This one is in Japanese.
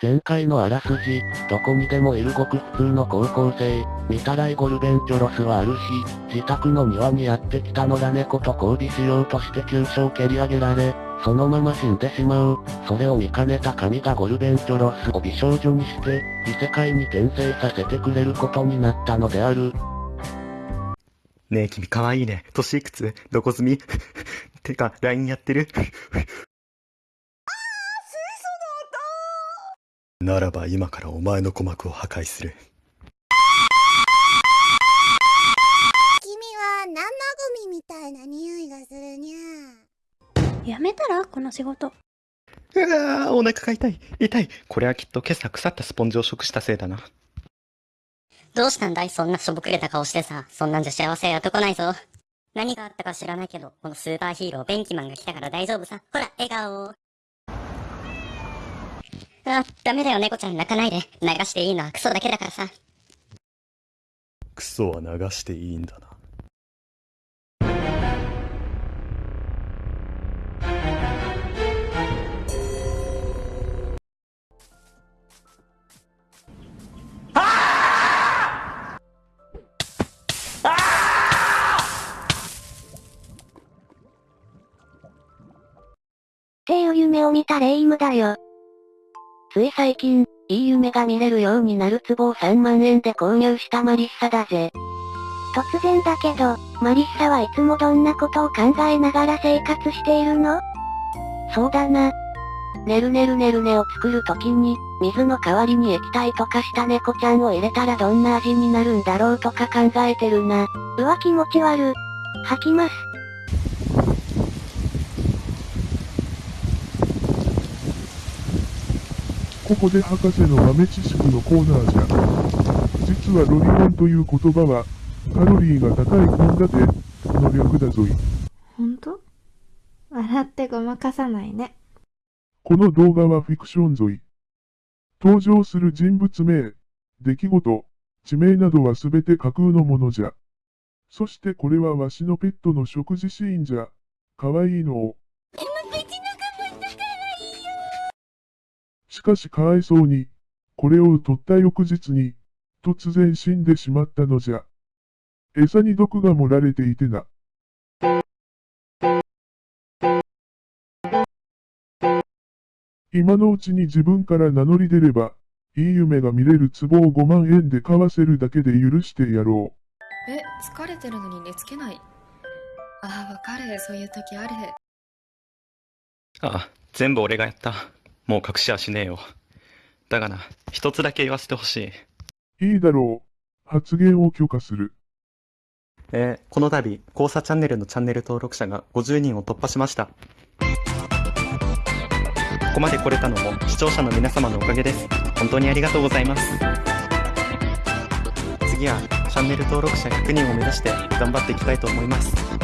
前回のあらすじ、どこにでもいるごく普通の高校生、見たらイゴルベンチョロスはある日、自宅の庭にやってきた野良猫と交尾しようとして急所を蹴り上げられ、そのまま死んでしまう。それを見かねた神がゴルベンチョロスを美少女にして、異世界に転生させてくれることになったのである。ねえ君かわいいね。年いくつどこ住み？てか、LINE やってるならば今からお前の鼓膜を破壊する。君は生ゴミみたいな匂いがするにゃやめたらこの仕事。うわーお腹が痛い。痛い。これはきっと今朝腐ったスポンジを食したせいだな。どうしたんだいそんなしょぼくれた顔してさ。そんなんじゃ幸せやってこないぞ。何があったか知らないけど、このスーパーヒーロー、ベンキマンが来たから大丈夫さ。ほら、笑顔。あ、ダメだよ、猫ちゃん泣かないで。流していいのはクソだけだからさ。クソは流していいんだな。っていう夢を見たレイムだよ。つい最近、いい夢が見れるようになる壺を3万円で購入したマリッサだぜ。突然だけど、マリッサはいつもどんなことを考えながら生活しているの？そうだな。ねるねるねるねを作るときに、水の代わりに液体とかした猫ちゃんを入れたらどんな味になるんだろうとか考えてるな。うわ気持ち悪。吐きます。ここで博士の豆知識のコーナーじゃ。実はロリコンという言葉は、カロリーが高い献立の略だぞい。ほんと笑ってごまかさないね。この動画はフィクションぞい。登場する人物名、出来事、地名などはすべて架空のものじゃ。そしてこれはわしのペットの食事シーンじゃ。かわいいのを。しかしかわいそうに、これを取った翌日に、突然死んでしまったのじゃ。餌に毒が盛られていてな。今のうちに自分から名乗り出れば、いい夢が見れる壺を5万円で買わせるだけで許してやろう。え、疲れてるのに寝つけない？ああ、わかる。そういう時ある。ああ、全部俺がやった。もう隠しはしねえよ。だがな、一つだけ言わせてほしい。いいだろう。発言を許可する。えー、この度、交差チャンネルのチャンネル登録者が50人を突破しました。ここまで来れたのも視聴者の皆様のおかげです。本当にありがとうございます。次はチャンネル登録者100人を目指して頑張っていきたいと思います。